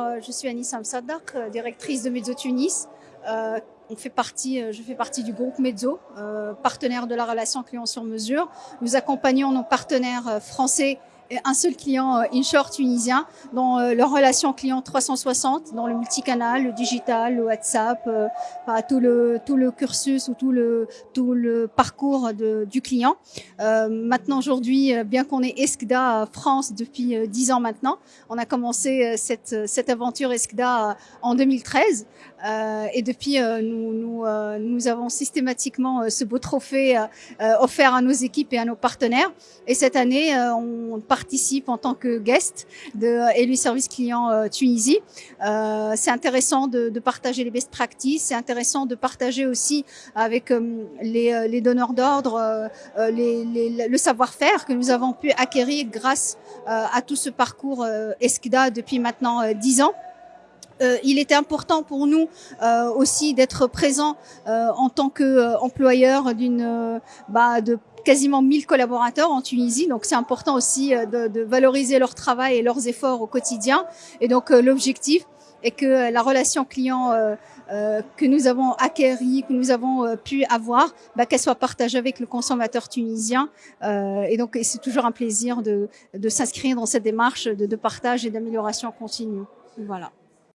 Euh, je suis Anis Amsadak, euh, directrice de Mezzo Tunis. Euh, je fais partie du groupe Mezzo, partenaire de la relation client sur mesure. Nous accompagnons nos partenaires français un seul client euh, inshore tunisien dans euh, leur relation client 360, dans le multicanal, le digital, le WhatsApp, euh, tout le tout le cursus ou tout le tout le parcours de, du client. maintenant aujourd'hui, bien qu'on ait Escda France depuis dix ans maintenant, on a commencé cette cette aventure Escda en 2013 et depuis nous nous nous avons systématiquement ce beau trophée offert à nos équipes et à nos partenaires. Et cette année, on participe en tant que guest de Élu Service Client euh, Tunisie. Euh, c'est intéressant de, de, partager les best practices, c'est intéressant de partager aussi avec euh, les, euh, donneurs d'ordre les, les, le savoir-faire que nous avons pu acquérir grâce à tout ce parcours ESCDA depuis maintenant dix ans. Euh, il était important pour nous euh, aussi d'être présent euh, en tant qu'employeur d'une bah, de quasiment 1000 collaborateurs en Tunisie. Donc c'est important aussi de, de, valoriser leur travail et leurs efforts au quotidien. Et donc l'objectif est que la relation client euh, que nous avons acquérie, que nous avons euh, pu avoir, bah, qu'elle soit partagée avec le consommateur tunisien. Euh, et donc c'est toujours un plaisir de, de s'inscrire dans cette démarche de, de partage et d'amélioration continue. Voilà.